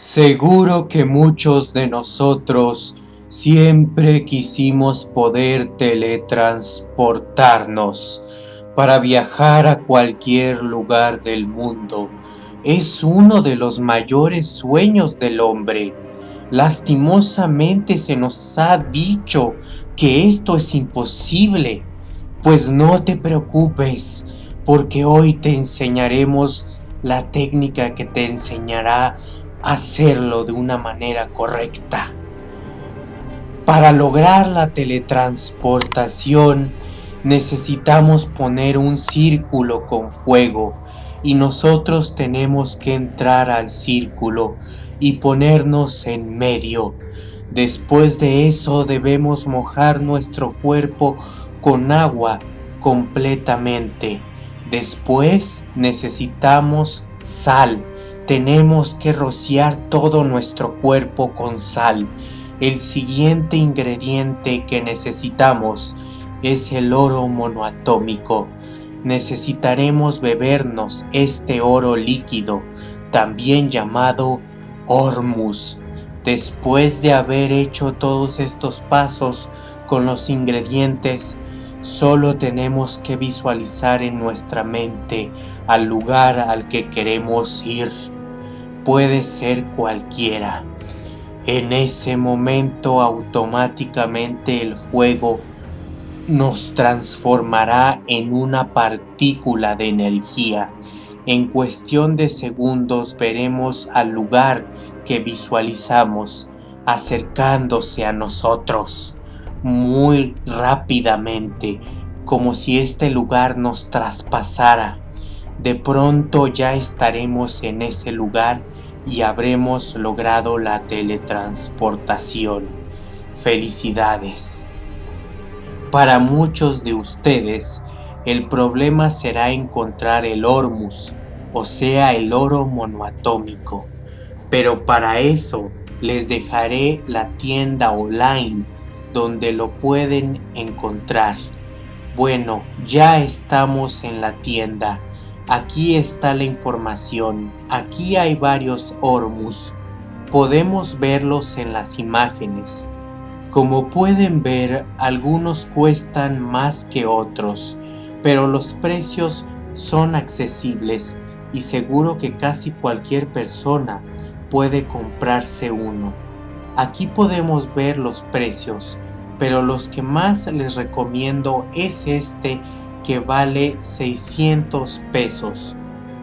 Seguro que muchos de nosotros siempre quisimos poder teletransportarnos para viajar a cualquier lugar del mundo. Es uno de los mayores sueños del hombre. Lastimosamente se nos ha dicho que esto es imposible. Pues no te preocupes, porque hoy te enseñaremos la técnica que te enseñará hacerlo de una manera correcta. Para lograr la teletransportación necesitamos poner un círculo con fuego y nosotros tenemos que entrar al círculo y ponernos en medio. Después de eso debemos mojar nuestro cuerpo con agua completamente. Después necesitamos sal tenemos que rociar todo nuestro cuerpo con sal. El siguiente ingrediente que necesitamos es el oro monoatómico. Necesitaremos bebernos este oro líquido, también llamado Hormus. Después de haber hecho todos estos pasos con los ingredientes, solo tenemos que visualizar en nuestra mente al lugar al que queremos ir puede ser cualquiera. En ese momento automáticamente el fuego nos transformará en una partícula de energía. En cuestión de segundos veremos al lugar que visualizamos acercándose a nosotros muy rápidamente, como si este lugar nos traspasara de pronto ya estaremos en ese lugar y habremos logrado la teletransportación. Felicidades. Para muchos de ustedes, el problema será encontrar el Ormus, o sea el oro monoatómico. Pero para eso les dejaré la tienda online donde lo pueden encontrar. Bueno, ya estamos en la tienda Aquí está la información. Aquí hay varios Ormus. Podemos verlos en las imágenes. Como pueden ver, algunos cuestan más que otros, pero los precios son accesibles y seguro que casi cualquier persona puede comprarse uno. Aquí podemos ver los precios, pero los que más les recomiendo es este que vale 600 pesos.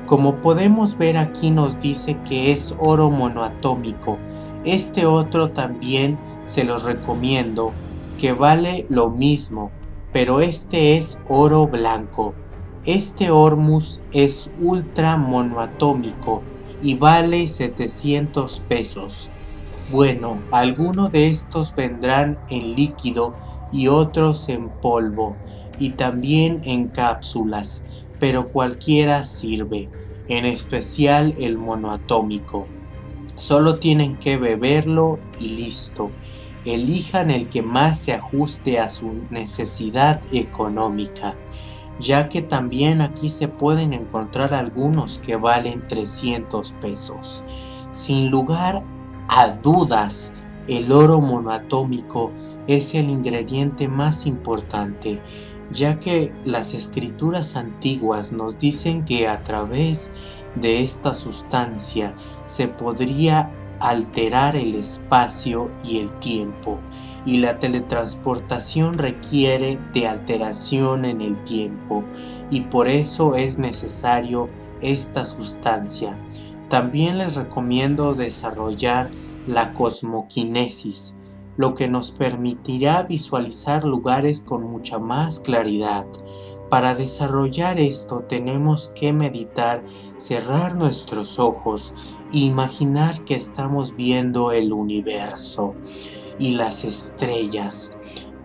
Como podemos ver aquí nos dice que es oro monoatómico. Este otro también se los recomiendo, que vale lo mismo, pero este es oro blanco. Este Ormus es ultra monoatómico y vale 700 pesos. Bueno, algunos de estos vendrán en líquido y otros en polvo y también en cápsulas, pero cualquiera sirve, en especial el monoatómico. Solo tienen que beberlo y listo. Elijan el que más se ajuste a su necesidad económica, ya que también aquí se pueden encontrar algunos que valen 300 pesos. Sin lugar a dudas, el oro monoatómico es el ingrediente más importante ya que las escrituras antiguas nos dicen que a través de esta sustancia se podría alterar el espacio y el tiempo y la teletransportación requiere de alteración en el tiempo y por eso es necesario esta sustancia. También les recomiendo desarrollar la cosmoquinesis lo que nos permitirá visualizar lugares con mucha más claridad. Para desarrollar esto tenemos que meditar, cerrar nuestros ojos e imaginar que estamos viendo el universo y las estrellas.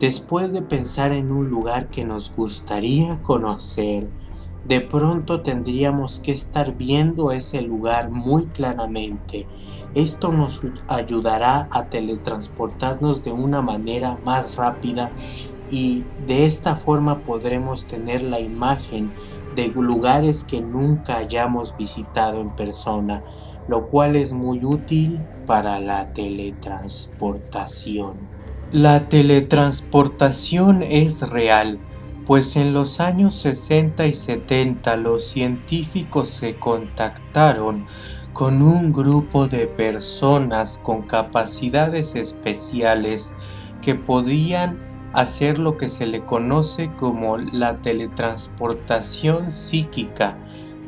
Después de pensar en un lugar que nos gustaría conocer, de pronto tendríamos que estar viendo ese lugar muy claramente. Esto nos ayudará a teletransportarnos de una manera más rápida y de esta forma podremos tener la imagen de lugares que nunca hayamos visitado en persona. lo cual es muy útil para la teletransportación. La teletransportación es real, pues en los años 60 y 70 los científicos se contactaron con un grupo de personas con capacidades especiales que podían hacer lo que se le conoce como la teletransportación psíquica.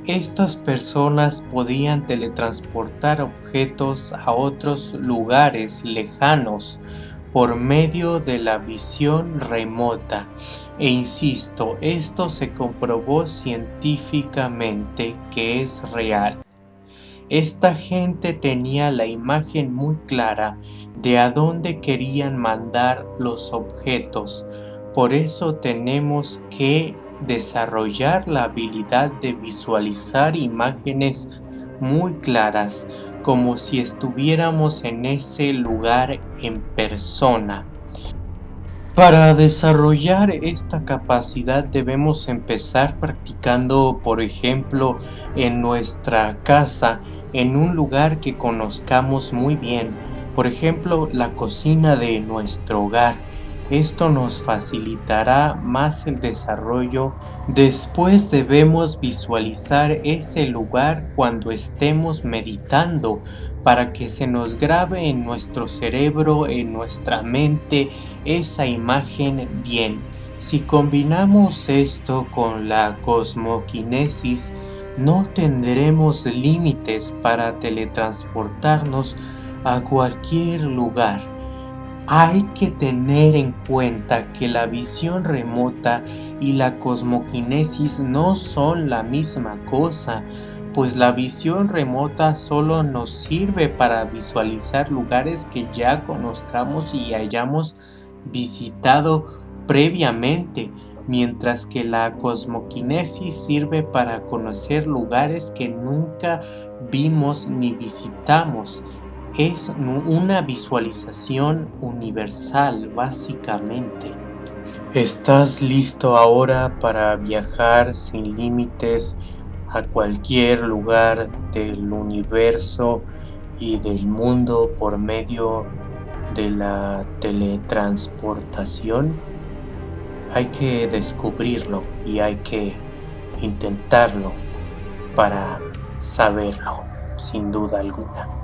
Estas personas podían teletransportar objetos a otros lugares lejanos por medio de la visión remota. E insisto, esto se comprobó científicamente que es real. Esta gente tenía la imagen muy clara de a dónde querían mandar los objetos. Por eso tenemos que desarrollar la habilidad de visualizar imágenes muy claras, como si estuviéramos en ese lugar en persona. Para desarrollar esta capacidad debemos empezar practicando, por ejemplo, en nuestra casa, en un lugar que conozcamos muy bien, por ejemplo, la cocina de nuestro hogar. Esto nos facilitará más el desarrollo. Después debemos visualizar ese lugar cuando estemos meditando para que se nos grabe en nuestro cerebro, en nuestra mente, esa imagen bien. Si combinamos esto con la cosmoquinesis, no tendremos límites para teletransportarnos a cualquier lugar hay que tener en cuenta que la visión remota y la cosmoquinesis no son la misma cosa, pues la visión remota solo nos sirve para visualizar lugares que ya conozcamos y hayamos visitado previamente, mientras que la cosmoquinesis sirve para conocer lugares que nunca vimos ni visitamos es una visualización universal básicamente. ¿Estás listo ahora para viajar sin límites a cualquier lugar del universo y del mundo por medio de la teletransportación? Hay que descubrirlo y hay que intentarlo para saberlo, sin duda alguna.